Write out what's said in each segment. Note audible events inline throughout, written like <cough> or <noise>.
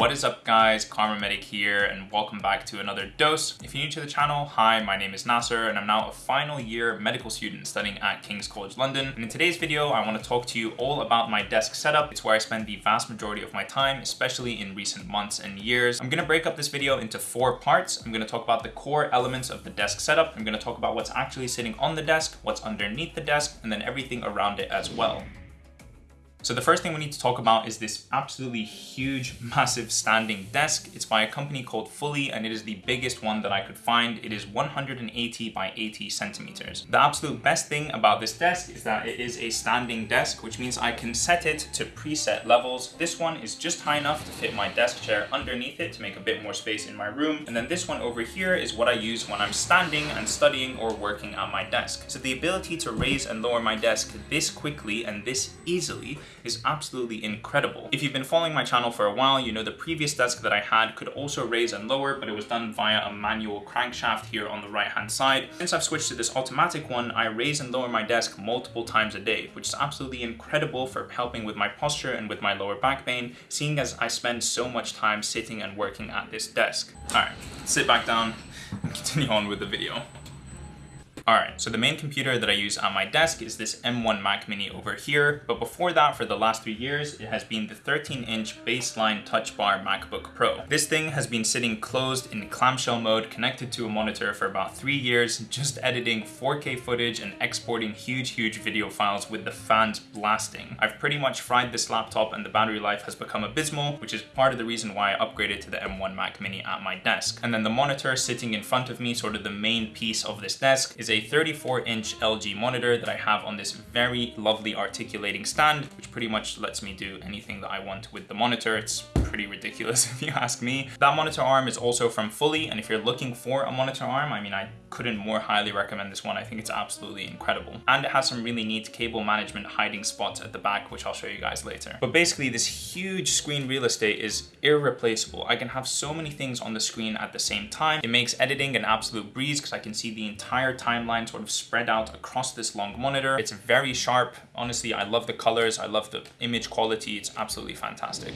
What is up guys, Kharma Medic here and welcome back to another dose. If you're new to the channel, hi, my name is Nasser and I'm now a final year medical student studying at King's College London. And in today's video, I want to talk to you all about my desk setup. It's where I spend the vast majority of my time, especially in recent months and years. I'm to break up this video into four parts. I'm to talk about the core elements of the desk setup. I'm to talk about what's actually sitting on the desk, what's underneath the desk, and then everything around it as well. So the first thing we need to talk about is this absolutely huge, <laughs> massive standing desk. It's by a company called Fully and it is the biggest one that I could find. It is 180 by 80 centimeters. The absolute best thing about this desk is that it is a standing desk, which means I can set it to preset levels. This one is just high enough to fit my desk chair underneath it to make a bit more space in my room. And then this one over here is what I use when I'm standing and studying or working at my desk. So the ability to raise and lower my desk this quickly and this easily is absolutely incredible. If you've been following my channel for a while, you know the previous desk that I had could also raise and lower, but it was done via a manual crankshaft here on the right hand side. Since I've switched to this automatic one, I raise and lower my desk multiple times a day, which is absolutely incredible for helping with my posture and with my lower back pain, seeing as I spend so much time sitting and working at this desk. All right, sit back down and <laughs> continue on with the video. Alright, so the main computer that I use on my desk is this M1 Mac Mini over here, but before that, for the last three years, it has been the 13-inch baseline Touch Bar MacBook Pro. This thing has been sitting closed in clamshell mode, connected to a monitor for about three years, just editing 4K footage and exporting huge, huge video files with the fans blasting. I've pretty much fried this laptop and the battery life has become abysmal, which is part of the reason why I upgraded to the M1 Mac Mini at my desk. And then the monitor sitting in front of me, sort of the main piece of this desk, is a 34 inch LG monitor that I have on this very lovely articulating stand, which pretty much lets me do anything that I want with the monitor. It's pretty ridiculous <laughs> if you ask me. That monitor arm is also from Fully, and if you're looking for a monitor arm, I mean, I couldn't more highly recommend this one. I think it's absolutely incredible. And it has some really neat cable management hiding spots at the back, which I'll show you guys later. But basically this huge screen real estate is irreplaceable. I can have so many things on the screen at the same time. It makes editing an absolute breeze because I can see the entire timeline sort of spread out across this long monitor. It's very sharp. Honestly, I love the colors. I love the image quality. It's absolutely fantastic.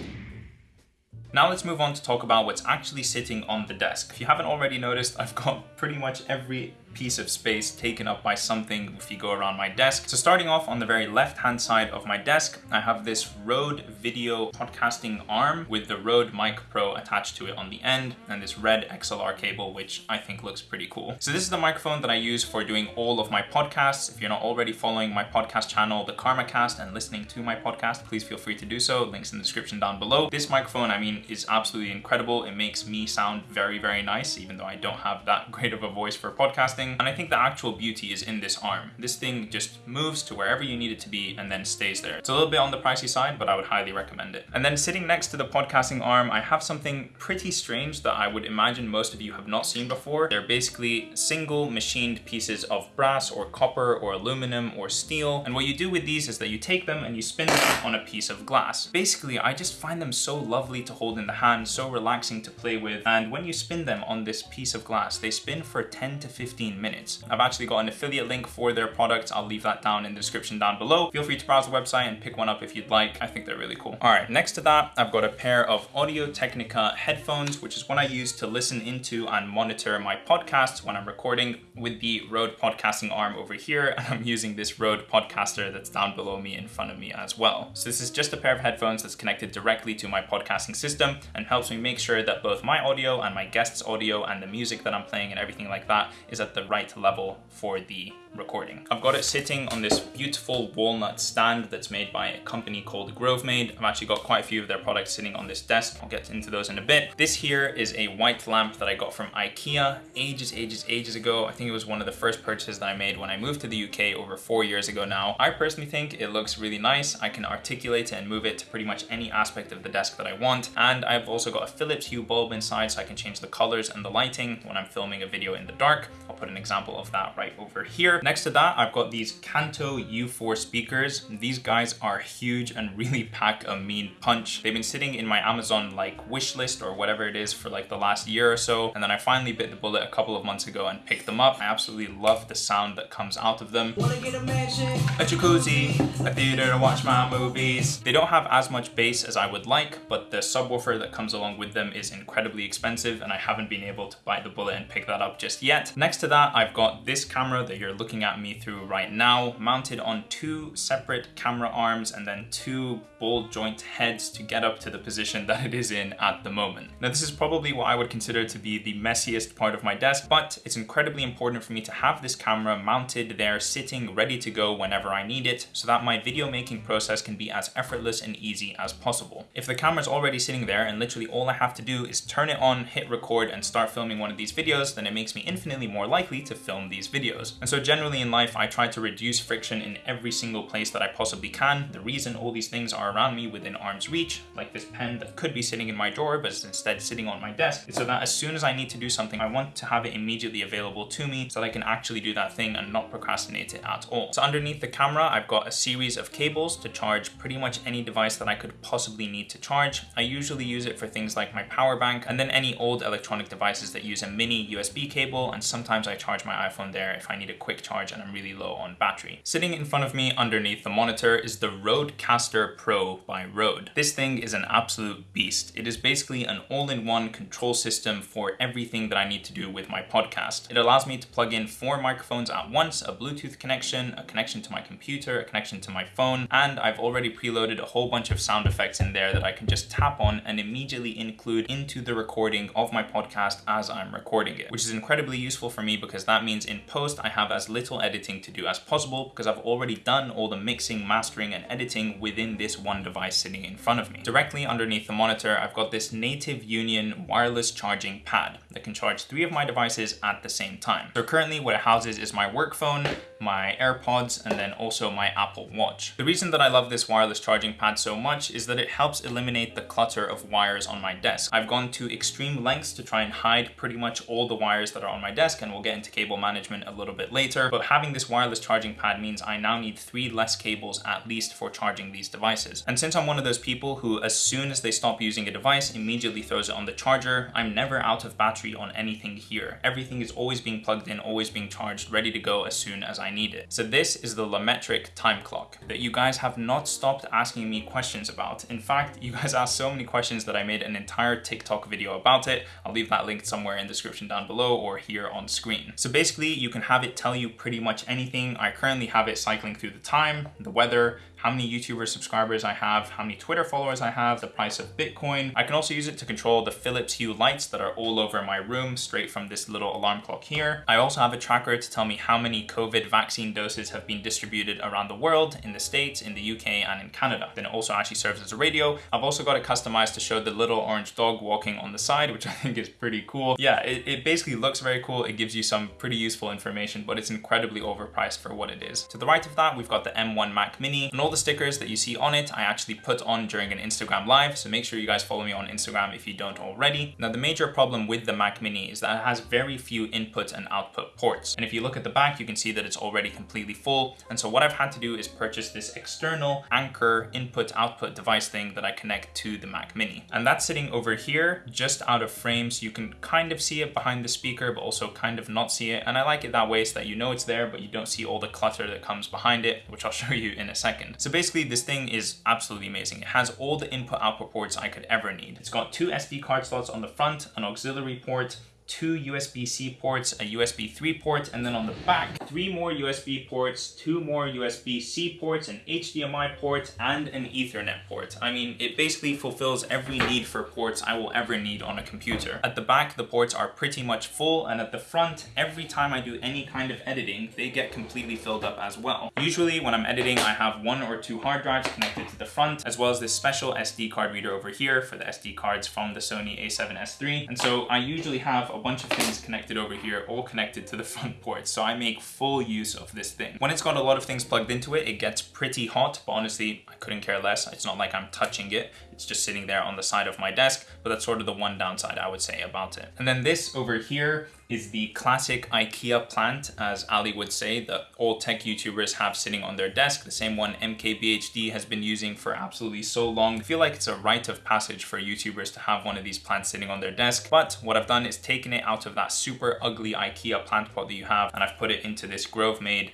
Now let's move on to talk about what's actually sitting on the desk. If you haven't already noticed, I've got <laughs> pretty much every piece of space taken up by something if you go around my desk. So starting off on the very left hand side of my desk, I have this Rode video podcasting arm with the Rode Mic Pro attached to it on the end and this red XLR cable, which I think looks pretty cool. So this is the microphone that I use for doing all of my podcasts. If you're not already following my podcast channel, The Karma Cast, and listening to my podcast, please feel free to do so. Links in the description down below. This microphone, I mean, is absolutely incredible. It makes me sound very, very nice, even though I don't have that <laughs> great of a voice for podcasting and I think the actual beauty is in this arm. This thing just moves to wherever you need it to be and then stays there. It's a little bit on the pricey side, but I would highly recommend it. And then sitting next to the podcasting arm, I have something pretty strange that I would imagine most of you have not seen before. They're basically single machined pieces of brass or copper or aluminum or steel. And what you do with these is that you take them and you spin them on a piece of glass. Basically, I just find them so lovely to hold in the hand, so relaxing to play with. And when you spin them on this piece of glass, they spin for 10 to 15 15 minutes. I've actually got an affiliate link for their products. I'll leave that down in the description down below. Feel free to browse the website and pick one up if you'd like. I think they're really cool. All right, next to that, I've got a pair of Audio Technica headphones, which is what I use to listen into and monitor my podcasts when I'm recording with the Rode podcasting arm over here. And I'm using this Rode podcaster that's down below me in front of me as well. So this is just a pair of headphones that's connected directly to my podcasting system and helps me make sure that both my audio and my guests audio and the music that I'm playing and everything like that is at the right level for the recording. I've got it sitting on this beautiful walnut stand that's made by a company called Grovemade. I've actually got quite a few of their products sitting on this desk. I'll get into those in a bit. This here is a white lamp that I got from Ikea ages, ages, ages ago. I think it was one of the first purchases that I made when I moved to the UK over four years ago now. I personally think it looks really nice. I can articulate it and move it to pretty much any aspect of the desk that I want. And I've also got a Philips Hue bulb inside so I can change the colors and the lighting when I'm filming a video in the dark. I'll put put an example of that right over here. Next to that, I've got these Kanto U4 speakers. These guys are huge and really pack a mean punch. They've been sitting in my Amazon like wish list or whatever it is for like the last year or so. And then I finally bit the bullet a couple of months ago and picked them up. I absolutely love the sound that comes out of them. Wanna get a mansion, a jacuzzi, a theater to watch my movies. They don't have as much bass as I would like, but the subwoofer that comes along with them is incredibly expensive and I haven't been able to bite the bullet and pick that up just yet. Next to that, I've got this camera that you're looking at me through right now, mounted on two separate camera arms and then two ball joint heads to get up to the position <laughs> that it is in at the moment. Now, this is probably what I would consider to be the messiest part of my desk, but it's incredibly important for me to have this camera mounted there, sitting ready to go whenever I need it, so that my video making process can be as effortless and easy as possible. If the camera's already sitting there and literally all I have to do is turn it on, hit record, and start filming one of these videos, then it makes me infinitely more likely to film these videos. And so generally in life, I try to reduce friction in every single place that I possibly can. The reason all these things are around me within arm's reach, like this pen that could be sitting in my drawer, but is instead sitting on my desk, is so that as soon as I need to do something, I want to have it immediately available to me so that I can actually do that thing and not procrastinate it at all. So underneath the camera, I've got a series of cables to charge pretty much any device that I could possibly need to charge. I usually use it for things like my power bank and then any old electronic devices that use a mini USB cable and sometimes I charge my iPhone there if I need a quick charge and I'm really low on battery. Sitting in front of me underneath the monitor is the Rodecaster Pro by Rode. This thing is an absolute beast. It is basically an all-in-one control system for everything that I need to do with my podcast. It allows me to plug in four microphones at once, a Bluetooth connection, a connection to my computer, a connection to my phone, and I've already preloaded a whole bunch of sound effects in there that I can just tap on and immediately include into the recording of my podcast as I'm recording it, which is incredibly useful for me because that means in post I have as little editing to do as possible because I've already done all the mixing, mastering, and editing within this one device sitting in front of me. Directly underneath the monitor, I've got this Native Union wireless charging pad that can charge three of my devices at the same time. So currently what it houses is my work phone, my AirPods, and then also my Apple Watch. The reason that I love this wireless charging pad so much is that it helps eliminate the clutter of wires on my desk. I've gone to extreme lengths to try and hide pretty much all the wires that are on my desk, and we'll get into cable management a little bit later, but having this wireless charging pad means I now need three less cables at least for charging these devices. And since I'm one of those people who, as soon as they stop using a device, immediately throws it on the charger, I'm never out of battery on anything here. Everything is always being plugged in, always being charged, ready to go as soon as I need it. So this is the LaMetric time clock that you guys have not stopped asking me questions about. In fact, you guys <laughs> asked so many questions that I made an entire TikTok video about it. I'll leave that linked somewhere in the description down below or here on screen. So basically you can have it tell you pretty much anything. I currently have it cycling through the time, the weather, how many YouTuber subscribers I have, how many Twitter followers I have, the price of Bitcoin. I can also use it to control the Philips Hue lights that are all over my room straight from this little alarm clock here. I also have a tracker to tell me how many COVID vaccine doses have been distributed around the world, in the States, in the UK, and in Canada. Then it also actually serves as a radio. I've also got it customized to show the little orange dog walking on the side, which <laughs> I think is pretty cool. Yeah, it, it basically looks very cool. It gives you some pretty useful information, but it's incredibly overpriced for what it is. To the right of that, we've got the M1 Mac Mini and all the stickers that you see on it, I actually put on during an Instagram live. So make sure you guys follow me on Instagram if you don't already. Now, the major problem with the Mac Mini is that it has very few input and output ports. And if you look at the back, you can see that it's already completely full. And so what I've had to do is purchase this external Anker input output device thing that I connect to the Mac Mini. And that's sitting over here, just out of frame. So you can kind of see it behind the speaker, but also kind of not see it. And I like it that way so that you know it's there, but you don't see all the clutter that comes behind it, which I'll <laughs> show you in a second. So basically this thing is absolutely amazing. It has all the input output ports I could ever need. It's got two SD card slots on the front, an auxiliary port, two USB-C ports, a USB 3 port, and then on the back, three more USB ports, two more USB-C ports, an HDMI port, and an Ethernet port. I mean, it basically fulfills every need for ports I will ever need on a computer. At the back, the ports are pretty much full, and at the front, every time I do any kind of editing, they get completely filled up as well. Usually, when I'm editing, I have one or two hard drives connected to the front, as well as this special SD card reader over here for the SD cards from the Sony a7S III. And so I usually have a bunch of things connected over here, all connected to the <laughs> front port. So I make full use of this thing. When it's got a lot of things plugged into it, it gets pretty hot, but honestly, I couldn't care less. It's not like I'm touching it. It's just sitting there on the side of my desk, but that's sort of the one downside I would say about it. And then this over here is the classic IKEA plant, as Ali would say, that all tech YouTubers have sitting on their desk, the same one MKBHD has been using for absolutely so long. I feel like it's a rite of passage for YouTubers to have one of these plants sitting on their desk, but what I've done is taken it out of that super ugly IKEA plant pot that you have, and I've put it into this Grovemade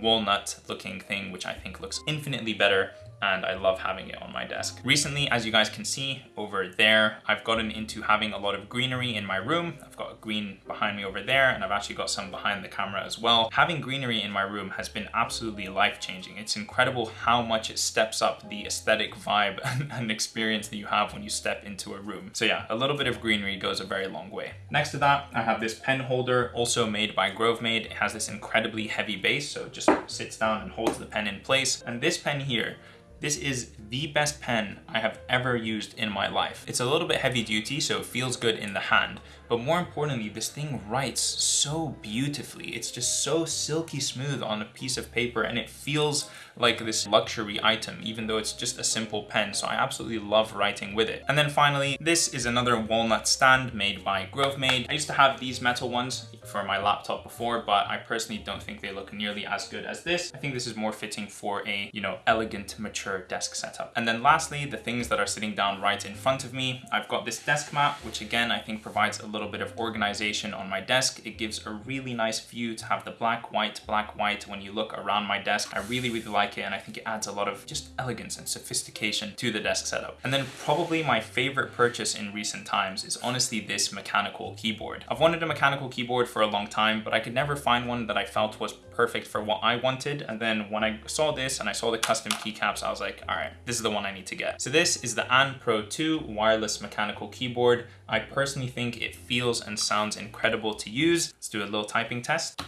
walnut looking thing, which I think looks infinitely better and I love having it on my desk. Recently, as you guys can see over there, I've gotten into having a lot of greenery in my room. I've got a green behind me over there, and I've actually got some behind the camera as well. Having greenery in my room has been absolutely life-changing. It's incredible how much it steps up the aesthetic vibe <laughs> and experience that you have when you step into a room. So yeah, a little bit of greenery goes a very long way. Next to that, I have this pen holder, also made by Grovemade. It has this incredibly heavy base, so it just sits down and holds the pen in place. And this pen here, this is the best pen I have ever used in my life. It's a little bit heavy duty, so it feels good in the hand, but more importantly, this thing writes so beautifully. It's just so silky smooth on a piece of paper and it feels like this luxury item, even though it's just a simple pen. So I absolutely love writing with it. And then finally, this is another walnut stand made by Grovemade. I used to have these metal ones for my laptop before, but I personally don't think they look nearly as good as this. I think this is more fitting for a, you know, elegant, mature desk setup. And then lastly, the things that are sitting down right in front of me. I've got this desk mat, which again, I think provides a little little bit of organization on my desk. It gives a really nice view to have the black, white, black, white when you look around my desk. I really, really like it and I think it adds a lot of just elegance and sophistication to the desk setup. And then probably my favorite purchase in recent times is honestly this mechanical keyboard. I've wanted a mechanical keyboard for a long time, but I could never find one that I felt was perfect for what I wanted. And then when I saw this and I saw the custom keycaps, I was like, all right, this is the one I need to get. So this is the Anne Pro 2 wireless mechanical keyboard. I personally think it feels and sounds incredible to use. Let's do a little typing test.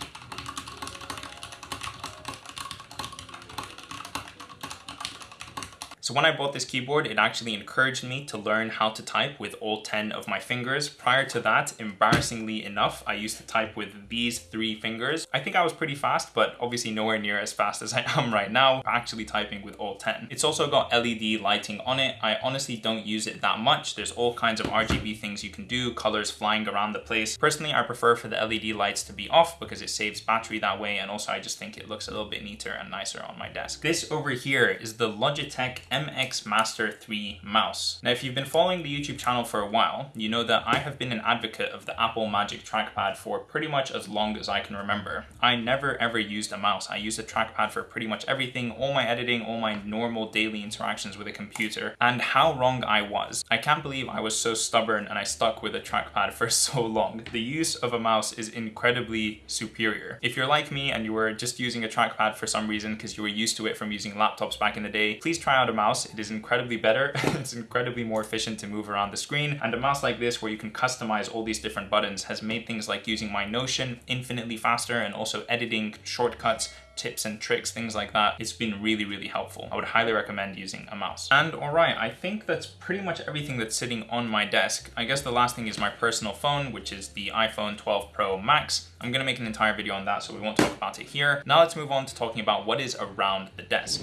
So when I bought this keyboard, it actually encouraged me to learn how to type with all 10 of my fingers. Prior to that, embarrassingly enough, I used to type with these three fingers. I think I was pretty fast, but obviously nowhere near as fast as I am right now, actually typing with all 10. It's also got LED lighting on it. I honestly don't use it that much. There's all kinds of RGB things you can do, colors flying around the place. Personally, I prefer for the LED lights to be off because it saves battery that way. And also I just think it looks a little bit neater and nicer on my desk. This over here is the Logitech MX Master 3 mouse. Now, if you've been following the YouTube channel for a while, you know that I have been an advocate of the Apple Magic Trackpad for pretty much as long as I can remember. I never ever used a mouse. I used a trackpad for pretty much everything, all my editing, all my normal daily interactions with a computer, and how wrong I was. I can't believe I was so stubborn and I stuck with a trackpad <laughs> for so long. The use of a mouse is incredibly superior. If you're like me and you were just using a trackpad for some reason because you were used to it from using laptops back in the day, please try out a mouse mouse. It is incredibly better. <laughs> it's incredibly more efficient to move around the screen. And a mouse like this where you can customize all these different buttons has made things like using my Notion infinitely faster and also editing shortcuts tips and tricks, things like that. It's been really, really helpful. I would highly recommend using a mouse. And all right, I think that's pretty much everything that's sitting on my desk. I guess the last thing is my personal phone, which is the iPhone 12 Pro Max. I'm gonna make an entire video on that, so we won't talk about it here. Now let's move on to talking about what is around the desk.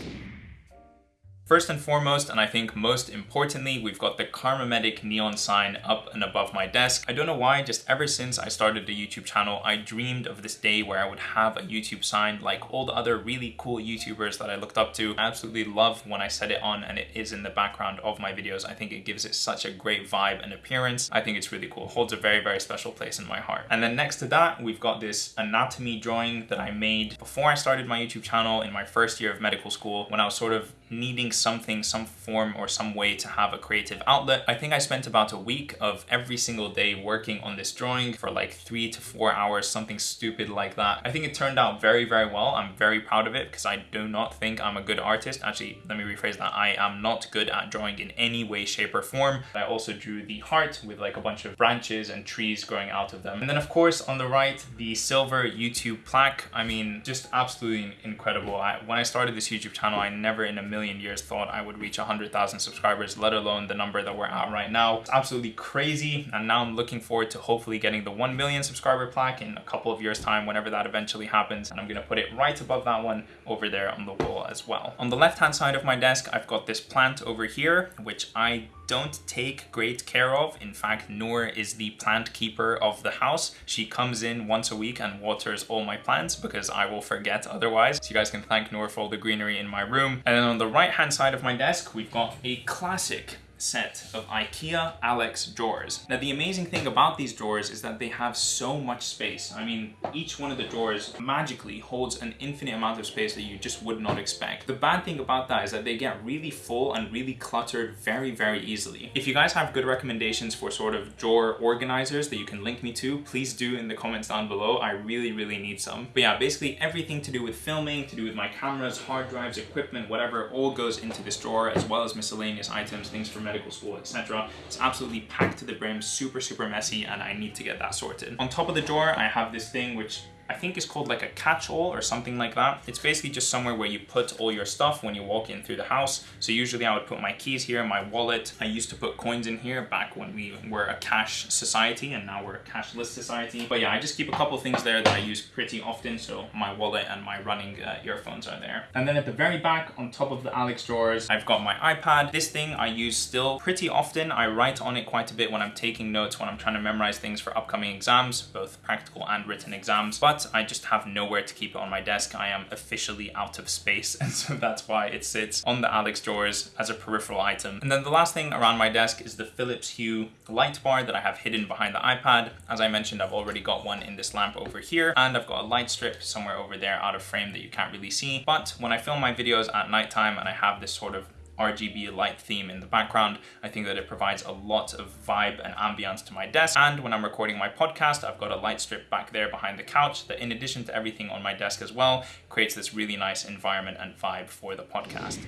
First and foremost, and I think most importantly, we've got the Kharma Medic neon sign up and above my desk. I don't know why, just ever since I started the YouTube channel, I dreamed of this day where I would have a YouTube sign like all the other really cool YouTubers that I looked up to. I absolutely love when I set it on and it is in the background of my videos. I think it gives it such a great vibe and appearance. I think it's really cool. It holds a very, very special place in my heart. And then next to that, we've got this anatomy drawing that I made before I started my YouTube channel in my first year of medical school when I was sort of needing something, some form or some way to have a creative outlet. I think I spent about a week of every single day working on this drawing for like three to four hours, something stupid like that. I think it turned out very, very well. I'm very proud of it because I do not think I'm a good artist. Actually, let me rephrase that. I am not good at drawing in any way, shape or form. I also drew the heart with like a bunch of branches and trees growing out of them. And then of course on the right, the silver YouTube plaque. I mean, just absolutely incredible. I, when I started this YouTube channel, I never in a million million years thought I would reach 100,000 subscribers, let alone the number that we're at right now. It's absolutely crazy. And now I'm looking forward to hopefully getting the 1 million subscriber plaque in a couple of years time, whenever that eventually happens. And I'm gonna put it right above that one over there on the wall as well. On the left-hand side of my desk, I've got this plant over here, which I don't take great care of. In fact, Noor is the plant keeper of the house. She comes in once a week and waters all my plants because I will forget otherwise. So you guys can thank Noor for all the greenery in my room. And then on the right hand side of my desk, we've got a classic set of IKEA Alex drawers. Now the amazing thing about these drawers is that they have so much space. I mean, each one of the drawers magically holds an infinite amount of space that you just would not expect. The bad thing about that is that they get really full and really cluttered very, very easily. If you guys have good recommendations for sort of drawer organizers that you can link me to, please do in the comments down below. I really, really need some. But yeah, basically everything to do with filming, to do with my cameras, hard drives, equipment, whatever, all goes into this drawer as well as miscellaneous items, things from medical school, etc. It's absolutely packed to the brim, super, super messy, and I need to get that sorted. On top of the drawer, I have this thing which I think it's called like a catch-all or something like that. It's basically just somewhere where you put all your stuff when you walk in through the house. So usually I would put my keys here, my wallet. I used to put coins in here back when we were a cash society and now we're a cashless society. But yeah, I just keep a couple things there that I use pretty often. So my wallet and my running uh, earphones are there. And then at the very back on top of the Alex drawers, I've got my iPad. This thing I use still pretty often. I write on it quite a bit when I'm taking notes, when I'm trying to memorize things for upcoming exams, both practical and written exams. But but I just have nowhere to keep it on my desk. I am officially out of space <laughs> and so that's why it sits on the Alex drawers as a peripheral item. And then the last thing around my desk is the Philips Hue light bar that I have hidden behind the iPad. As I mentioned, I've already got one in this lamp over here and I've got a light strip somewhere over there out of frame that you can't really see. But when I film my videos at nighttime and I have this sort of RGB light theme in the background. I think that it provides a lot of vibe and ambience to my desk. And when I'm recording my podcast, I've got a light strip back there behind the couch that in addition to everything on my desk as well, creates this really nice environment and vibe for the podcast.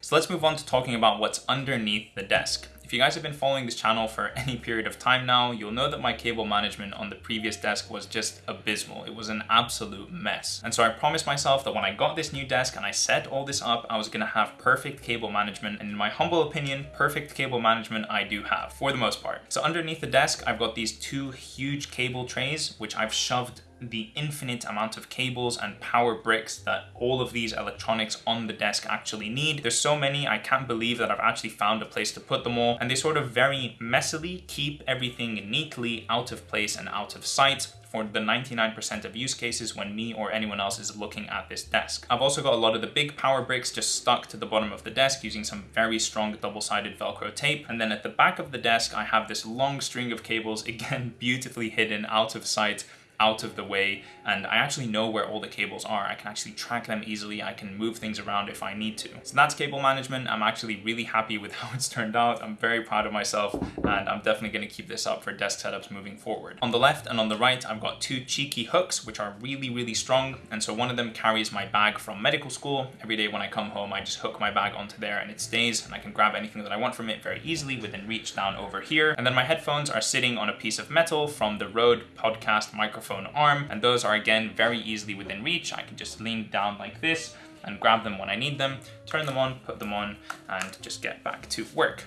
So let's move on to talking about what's underneath the desk. If you guys have been following this channel for <laughs> any period of time now, you'll know that my cable management on the previous desk was just abysmal. It was an absolute mess. And so I promised myself that when I got this new desk and I set all this up, I was gonna have perfect cable management. And in my humble opinion, perfect cable management I do have, for the most part. So underneath the desk, I've got these two huge cable trays, which I've shoved the infinite amount of cables and power bricks that all of these electronics on the desk actually need. There's so many, I can't believe that I've actually found a place to put them all. And they sort of very messily keep everything neatly out of place and out of sight for the 99% of use cases when me or anyone else is looking at this desk. I've also got a lot of the big power bricks just stuck to the bottom of the desk using some very strong double-sided Velcro tape. And then at the back of the desk, I have this long string of cables, <laughs> again, beautifully hidden out of sight out of the way and I actually know where all the cables are. I can actually track them easily. I can move things around if I need to. So that's cable management. I'm actually really happy with <laughs> how it's turned out. I'm very proud of myself and I'm definitely gonna keep this up for desk setups moving forward. On the left and on the right, I've got two cheeky hooks, which are really, really strong. And so one of them carries my bag from medical school. Every day when I come home, I just hook my bag onto there and it stays and I can grab anything that I want from it very easily within reach down over here. And then my headphones are sitting on a piece of metal from the Rode podcast microphone microphone arm, and those are again very easily within reach. I can just lean down like this and grab them when I need them, turn them on, put them on, and just get back to work.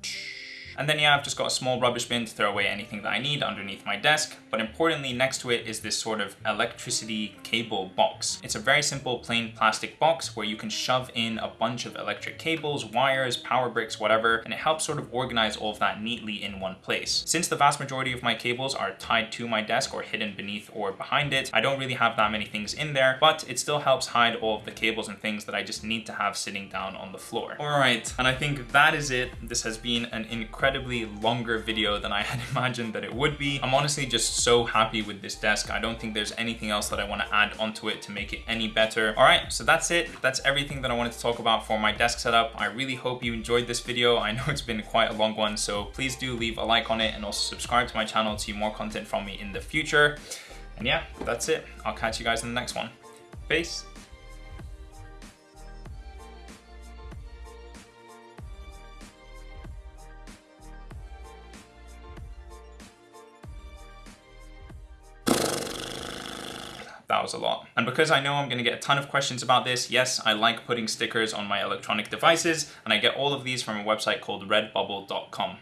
And then yeah, I've just got a small rubbish bin to throw away anything that I need underneath my desk. But importantly, next to it is this sort of electricity cable box. It's a very simple plain plastic box where you can shove in a bunch of electric cables, wires, power bricks, whatever, and it helps sort of organize all of that neatly in one place. Since the vast majority of my cables are tied to my desk or hidden beneath or behind it, I don't really have that many things in there, but it still helps hide all of the cables and things that I just need to have sitting down on the floor. All right, and I think that is it. This has been an incredible incredibly longer video than I had <laughs> imagined that it would be. I'm honestly just so happy with this desk. I don't think there's anything else that I want to add onto it to make it any better. All right, so that's it. That's everything that I wanted to talk about for my desk setup. I really hope you enjoyed this video. I know it's been quite a long one, so please do leave a like on it and also subscribe to my channel to see more content from me in the future. And yeah, that's it. I'll catch you guys in the next one. Peace. A lot. And because I know I'm gonna get a ton of questions about this, yes, I like putting stickers on my electronic devices, and I get all of these from a website called redbubble.com.